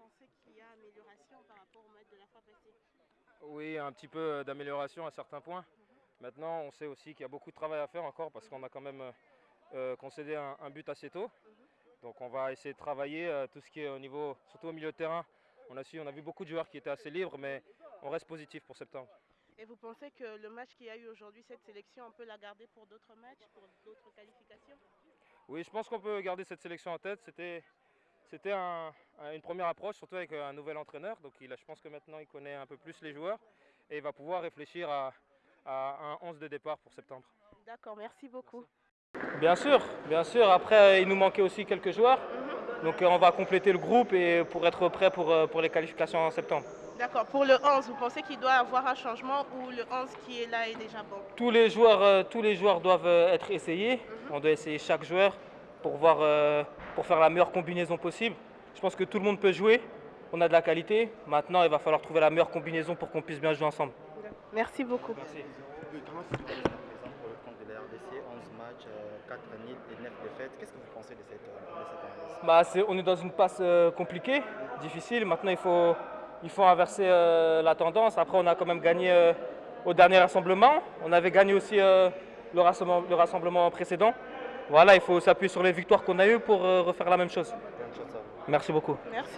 pensez qu'il y a amélioration par rapport au match de la fois passée Oui, un petit peu euh, d'amélioration à certains points. Maintenant, on sait aussi qu'il y a beaucoup de travail à faire encore parce qu'on a quand même euh, euh, concédé un, un but assez tôt. Donc on va essayer de travailler euh, tout ce qui est au niveau, surtout au milieu de terrain. On a, su, on a vu beaucoup de joueurs qui étaient assez libres, mais on reste positif pour septembre. Et vous pensez que le match qu'il y a eu aujourd'hui, cette sélection, on peut la garder pour d'autres matchs, pour d'autres qualifications? Oui, je pense qu'on peut garder cette sélection en tête. C'était, c'était un- un- une première approche, surtout avec euh, un nouvel entraîneur. Donc il a- je pense que maintenant il connaît un peu plus les joueurs et il va pouvoir réfléchir à, à un 11 de départ pour septembre. D'accord, merci beaucoup. Bien sûr, bien sûr. Après, il nous manquait aussi quelques joueurs. Donc euh, on va compléter le groupe et pour être prêt pour, euh, pour les qualifications en septembre. D'accord, pour le 11, vous pensez qu'il doit avoir un changement ou le 11 qui est là est déjà bon? Tous les joueurs, tous les joueurs doivent être essayés. On doit essayer chaque joueur pour, voir, euh, pour faire la meilleure combinaison possible. Je pense que tout le monde peut jouer. On a de la qualité. Maintenant, il va falloir trouver la meilleure combinaison pour qu'on puisse bien jouer ensemble. Merci beaucoup. Merci. Oui, comment se passe la présent pour le compte de la RDC 11 matchs, euh, 4 nuls et 9 défaites Qu'est-ce que vous pensez de cette, de cette analyse Bah, c'est- on est dans une passe euh, compliquée, difficile. Maintenant, il faut, il faut inverser euh, la tendance. Après, on a quand même gagné euh, au dernier rassemblement. On avait gagné aussi euh, le, rassemblement, le rassemblement précédent. Voilà, il faut s'appuyer sur les victoires qu'on a eues pour euh, refaire la même chose. Merci beaucoup. Merci.